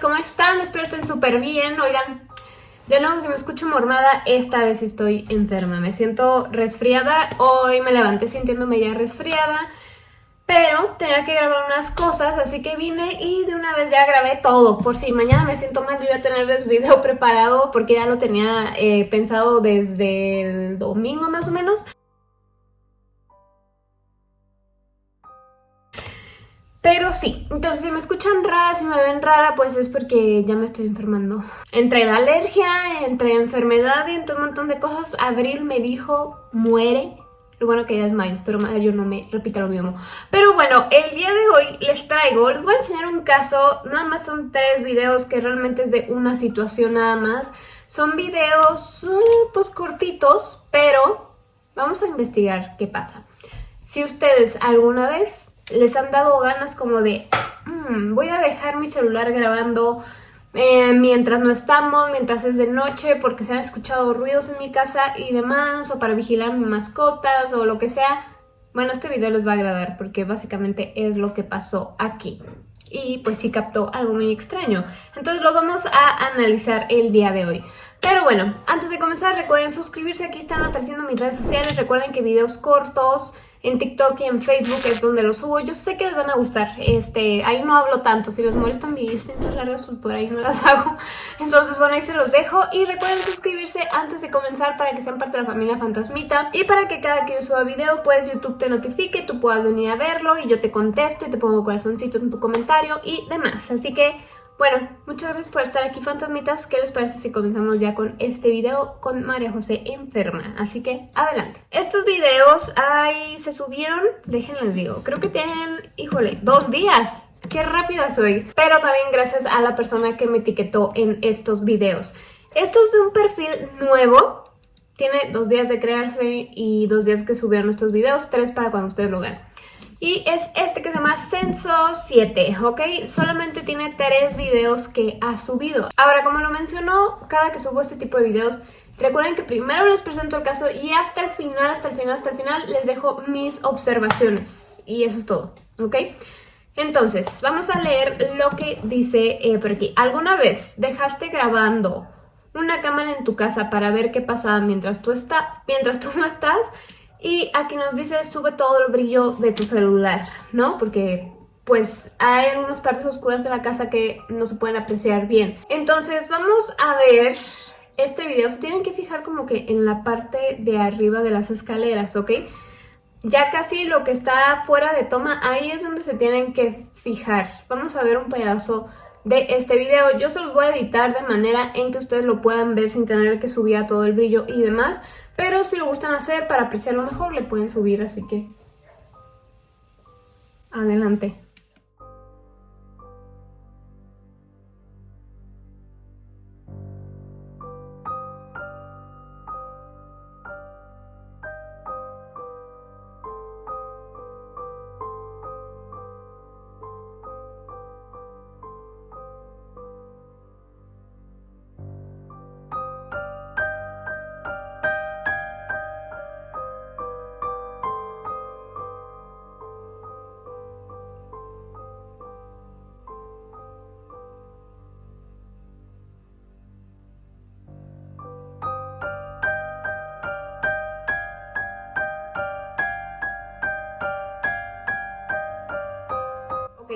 ¿cómo están? Espero estén súper bien. Oigan, de nuevo si me escucho mormada, esta vez estoy enferma. Me siento resfriada. Hoy me levanté sintiéndome ya resfriada. Pero tenía que grabar unas cosas, así que vine y de una vez ya grabé todo. Por si mañana me siento mal, yo voy a tener el video preparado porque ya lo tenía eh, pensado desde el domingo más o menos. Pero sí, entonces si me escuchan rara, si me ven rara, pues es porque ya me estoy enfermando. Entre la alergia, entre enfermedad y entre un montón de cosas, Abril me dijo, muere. Lo bueno que ya es mayo, espero mayo no me repita lo mismo. Pero bueno, el día de hoy les traigo, les voy a enseñar un caso, nada más son tres videos que realmente es de una situación nada más. Son videos uh, pues cortitos, pero vamos a investigar qué pasa. Si ustedes alguna vez les han dado ganas como de mm, voy a dejar mi celular grabando eh, mientras no estamos, mientras es de noche, porque se han escuchado ruidos en mi casa y demás, o para vigilar mis mascotas o lo que sea. Bueno, este video les va a agradar porque básicamente es lo que pasó aquí. Y pues sí captó algo muy extraño. Entonces lo vamos a analizar el día de hoy. Pero bueno, antes de comenzar recuerden suscribirse, aquí están apareciendo mis redes sociales, recuerden que videos cortos en TikTok y en Facebook es donde los subo. Yo sé que les van a gustar. Este, ahí no hablo tanto. Si les molestan mis intros largas, pues por ahí no las hago. Entonces, bueno, ahí se los dejo. Y recuerden suscribirse antes de comenzar para que sean parte de la familia Fantasmita. Y para que cada que yo suba video, pues YouTube te notifique, tú puedas venir a verlo y yo te contesto y te pongo corazoncito en tu comentario y demás. Así que... Bueno, muchas gracias por estar aquí, fantasmitas. ¿Qué les parece si comenzamos ya con este video con María José enferma? Así que, adelante. Estos videos ahí se subieron, déjenles digo, creo que tienen, híjole, dos días. ¡Qué rápida soy! Pero también gracias a la persona que me etiquetó en estos videos. Esto es de un perfil nuevo. Tiene dos días de crearse y dos días que subieron estos videos, tres para cuando ustedes lo vean. Y es este que se llama Censo 7, ¿ok? Solamente tiene tres videos que ha subido. Ahora, como lo mencionó, cada que subo este tipo de videos, recuerden que primero les presento el caso y hasta el final, hasta el final, hasta el final, les dejo mis observaciones. Y eso es todo, ¿ok? Entonces, vamos a leer lo que dice eh, por aquí. ¿Alguna vez dejaste grabando una cámara en tu casa para ver qué pasaba mientras tú, mientras tú no estás? Y aquí nos dice, sube todo el brillo de tu celular, ¿no? Porque pues hay algunas partes oscuras de la casa que no se pueden apreciar bien. Entonces vamos a ver este video. Se tienen que fijar como que en la parte de arriba de las escaleras, ¿ok? Ya casi lo que está fuera de toma, ahí es donde se tienen que fijar. Vamos a ver un pedazo de este video. Yo se los voy a editar de manera en que ustedes lo puedan ver sin tener que subir a todo el brillo y demás. Pero si lo gustan hacer para apreciarlo mejor, le pueden subir, así que... Adelante.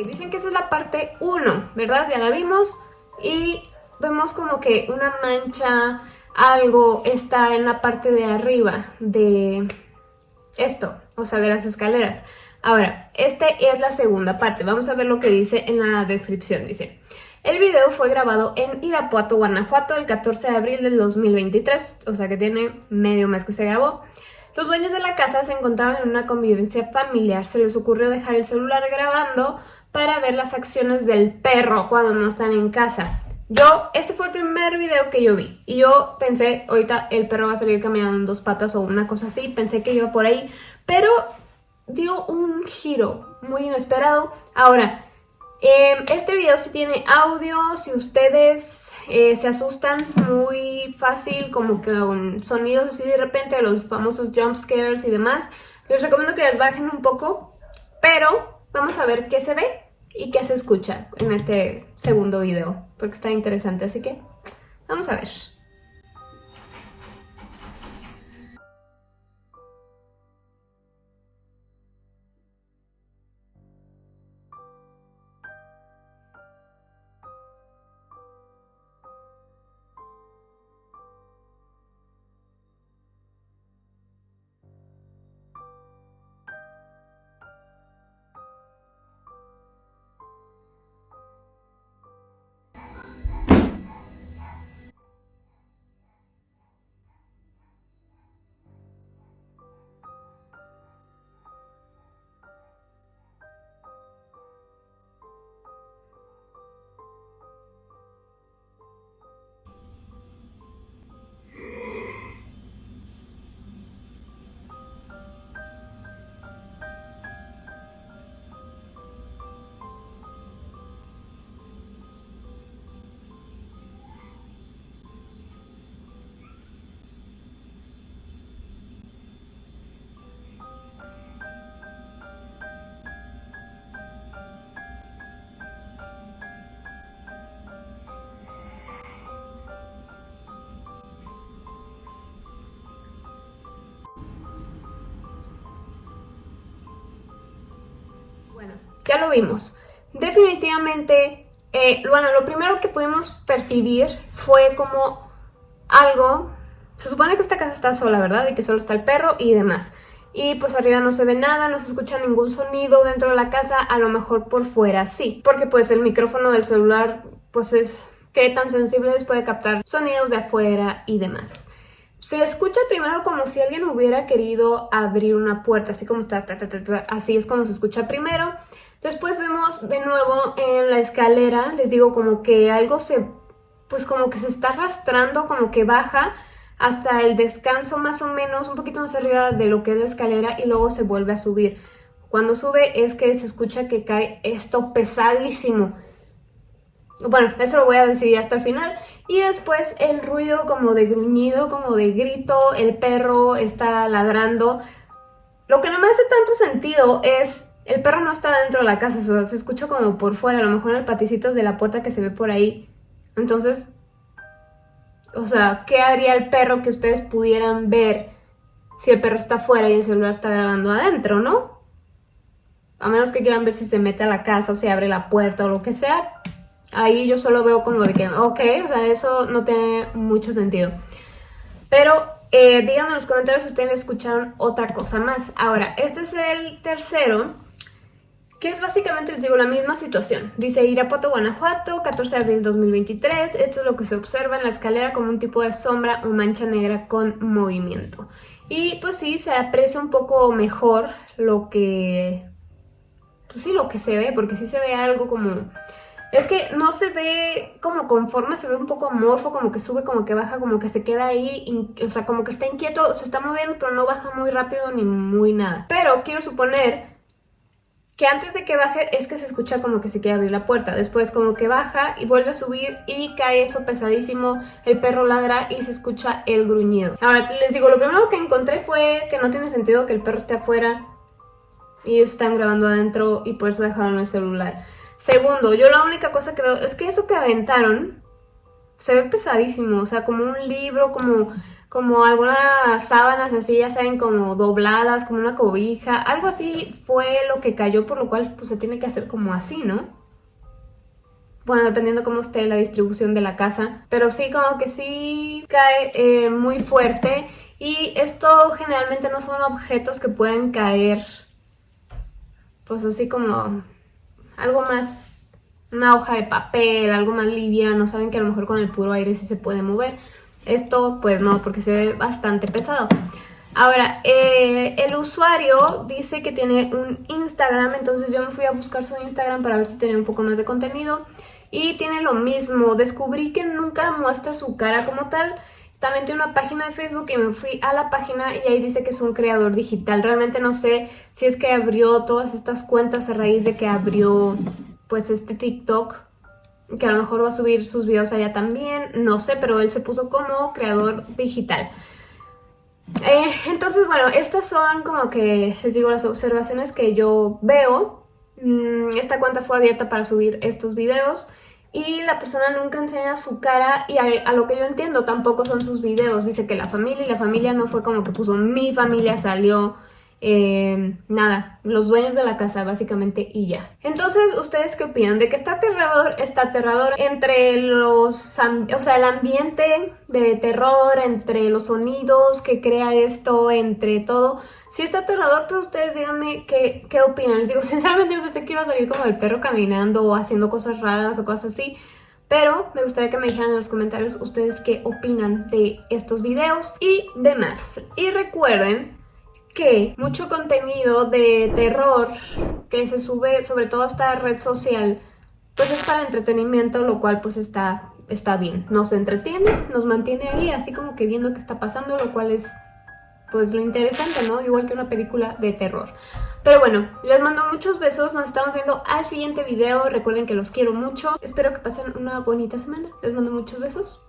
Dicen que esa es la parte 1, ¿verdad? Ya la vimos y vemos como que una mancha, algo está en la parte de arriba de esto, o sea, de las escaleras. Ahora, esta es la segunda parte, vamos a ver lo que dice en la descripción, dice... El video fue grabado en Irapuato, Guanajuato, el 14 de abril del 2023, o sea que tiene medio mes que se grabó. Los dueños de la casa se encontraban en una convivencia familiar, se les ocurrió dejar el celular grabando para ver las acciones del perro cuando no están en casa. Yo, este fue el primer video que yo vi y yo pensé, ahorita el perro va a salir caminando en dos patas o una cosa así, pensé que iba por ahí, pero dio un giro muy inesperado. Ahora, em, este video sí tiene audio, si ustedes eh, se asustan muy fácil, como que con sonidos así de repente, los famosos jump scares y demás, les recomiendo que les bajen un poco, pero vamos a ver qué se ve y qué se escucha en este segundo video, porque está interesante, así que vamos a ver. Ya lo vimos. Definitivamente, eh, bueno, lo primero que pudimos percibir fue como algo... Se supone que esta casa está sola, ¿verdad? Y que solo está el perro y demás. Y pues arriba no se ve nada, no se escucha ningún sonido dentro de la casa, a lo mejor por fuera sí. Porque pues el micrófono del celular pues es que tan sensible puede captar sonidos de afuera y demás. Se escucha primero como si alguien hubiera querido abrir una puerta, así como está, así es como se escucha primero. Después vemos de nuevo en la escalera, les digo como que algo se, pues como que se está arrastrando, como que baja hasta el descanso más o menos, un poquito más arriba de lo que es la escalera y luego se vuelve a subir. Cuando sube es que se escucha que cae esto pesadísimo. Bueno, eso lo voy a decir hasta el final. Y después el ruido como de gruñido, como de grito, el perro está ladrando. Lo que no me hace tanto sentido es, el perro no está dentro de la casa, se escucha como por fuera, a lo mejor en el paticito de la puerta que se ve por ahí. Entonces, o sea, ¿qué haría el perro que ustedes pudieran ver si el perro está afuera y el celular está grabando adentro, no? A menos que quieran ver si se mete a la casa o si abre la puerta o lo que sea, Ahí yo solo veo como de que, ok, o sea, eso no tiene mucho sentido. Pero eh, díganme en los comentarios si ustedes escucharon otra cosa más. Ahora, este es el tercero, que es básicamente, les digo, la misma situación. Dice Irapuato, Guanajuato, 14 de abril 2023. Esto es lo que se observa en la escalera como un tipo de sombra o mancha negra con movimiento. Y pues sí, se aprecia un poco mejor lo que... Pues sí, lo que se ve, porque sí se ve algo como es que no se ve como conforme, se ve un poco amorfo, como que sube, como que baja, como que se queda ahí, o sea, como que está inquieto, se está moviendo, pero no baja muy rápido ni muy nada. Pero quiero suponer que antes de que baje es que se escucha como que se quiere abrir la puerta, después como que baja y vuelve a subir y cae eso pesadísimo, el perro ladra y se escucha el gruñido. Ahora les digo, lo primero que encontré fue que no tiene sentido que el perro esté afuera y ellos están grabando adentro y por eso dejaron el celular. Segundo, yo la única cosa que veo es que eso que aventaron se ve pesadísimo, o sea, como un libro, como, como algunas sábanas así, ya saben, como dobladas, como una cobija, algo así fue lo que cayó, por lo cual pues se tiene que hacer como así, ¿no? Bueno, dependiendo cómo esté la distribución de la casa, pero sí como que sí cae eh, muy fuerte y esto generalmente no son objetos que pueden caer pues así como algo más, una hoja de papel, algo más liviano, saben que a lo mejor con el puro aire sí se puede mover. Esto pues no, porque se ve bastante pesado. Ahora, eh, el usuario dice que tiene un Instagram, entonces yo me fui a buscar su Instagram para ver si tenía un poco más de contenido. Y tiene lo mismo, descubrí que nunca muestra su cara como tal, también tiene una página de Facebook y me fui a la página y ahí dice que es un creador digital. Realmente no sé si es que abrió todas estas cuentas a raíz de que abrió pues este TikTok que a lo mejor va a subir sus videos allá también, no sé, pero él se puso como creador digital. Eh, entonces, bueno, estas son como que, les digo, las observaciones que yo veo mm, esta cuenta fue abierta para subir estos videos y la persona nunca enseña su cara y a, lo que yo entiendo tampoco son sus videos. Dice que la familia y la familia no fue como que puso mi familia salió eh, nada, los dueños de la casa básicamente y ya. Entonces, ¿ustedes qué opinan? De que está aterrador, está aterrador entre los, o sea, el ambiente de terror, entre los sonidos que crea esto, entre todo. Sí está aterrador, pero ustedes díganme qué, qué opinan. Les digo, sinceramente yo pensé que iba a salir como el perro caminando o haciendo cosas raras o cosas así. Pero me gustaría que me dijeran en los comentarios ustedes qué opinan de estos videos y demás. Y recuerden que mucho contenido de terror que se sube sobre todo a esta red social pues es para entretenimiento, lo cual pues está, está bien. Nos entretiene, nos mantiene ahí así como que viendo qué está pasando, lo cual es pues lo interesante, ¿no? Igual que una película de terror. Pero bueno, les mando muchos besos, nos estamos viendo al siguiente video, recuerden que los quiero mucho, espero que pasen una bonita semana, les mando muchos besos,